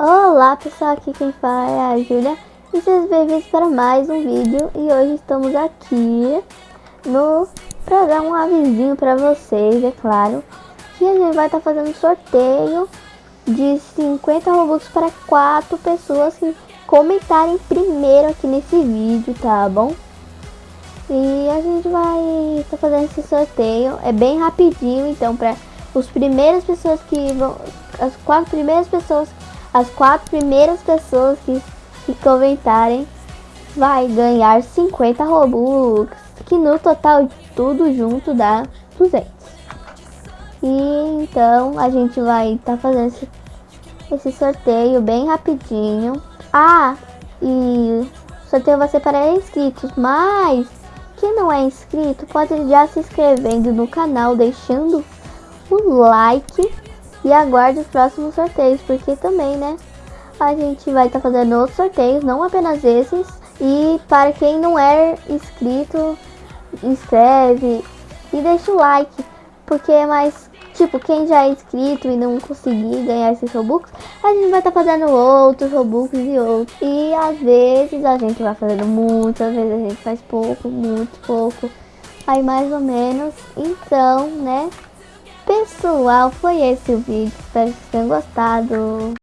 Olá pessoal, aqui quem fala é a Júlia e sejam bem-vindos para mais um vídeo e hoje estamos aqui no para dar um avisinho para vocês, é claro que a gente vai estar tá fazendo sorteio de 50 Robux para 4 pessoas que comentarem primeiro aqui nesse vídeo, tá bom? E a gente vai estar tá fazendo esse sorteio, é bem rapidinho, então para os primeiras pessoas que vão, as quatro primeiras pessoas as quatro primeiras pessoas que, que comentarem vai ganhar 50 Robux, que no total de tudo junto dá 200. E então a gente vai estar tá fazendo esse, esse sorteio bem rapidinho. Ah, e o sorteio vai ser para inscritos, mas quem não é inscrito pode já se inscrevendo no canal, deixando o like e aguarde os próximos sorteios, porque também, né, a gente vai estar tá fazendo outros sorteios, não apenas esses. E para quem não é inscrito, inscreve e deixa o like, porque é mais, tipo, quem já é inscrito e não conseguir ganhar esses Robux, a gente vai estar tá fazendo outros Robux e outros. E às vezes a gente vai fazendo muito, às vezes a gente faz pouco, muito pouco. Aí mais ou menos, então, né, Pessoal, foi esse o vídeo. Espero que tenham gostado.